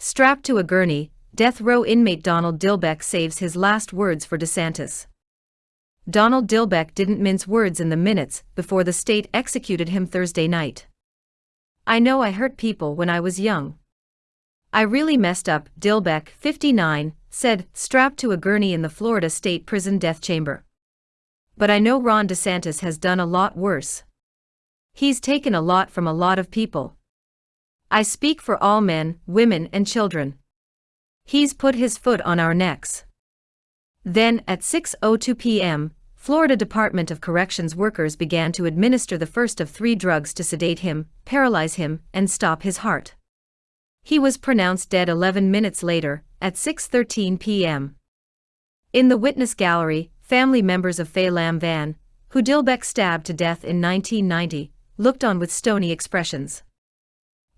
Strapped to a gurney, death row inmate Donald Dillbeck saves his last words for DeSantis. Donald Dillbeck didn't mince words in the minutes before the state executed him Thursday night. I know I hurt people when I was young. I really messed up, Dillbeck, 59, said, strapped to a gurney in the Florida State Prison death chamber. But I know Ron DeSantis has done a lot worse. He's taken a lot from a lot of people. I speak for all men, women, and children. He's put his foot on our necks. Then, at 6.02 p.m., Florida Department of Corrections workers began to administer the first of three drugs to sedate him, paralyze him, and stop his heart. He was pronounced dead 11 minutes later, at 6.13 p.m. In the witness gallery, family members of Faye Lamb Vann, who Dillbeck stabbed to death in 1990, looked on with stony expressions.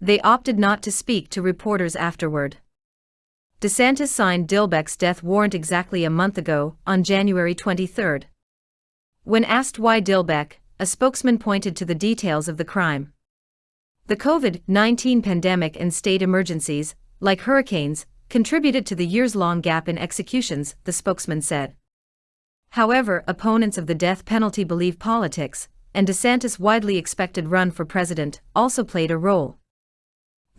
They opted not to speak to reporters afterward. DeSantis signed Dillbeck's death warrant exactly a month ago, on January 23. When asked why Dillbeck, a spokesman pointed to the details of the crime. The COVID 19 pandemic and state emergencies, like hurricanes, contributed to the years long gap in executions, the spokesman said. However, opponents of the death penalty believe politics, and DeSantis' widely expected run for president, also played a role.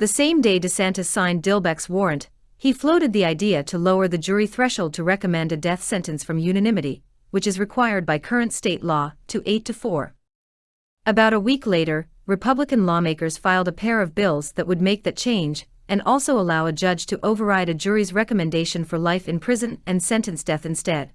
The same day DeSantis signed Dillbeck's warrant, he floated the idea to lower the jury threshold to recommend a death sentence from unanimity, which is required by current state law, to 8 to 4. About a week later, Republican lawmakers filed a pair of bills that would make that change and also allow a judge to override a jury's recommendation for life in prison and sentence death instead.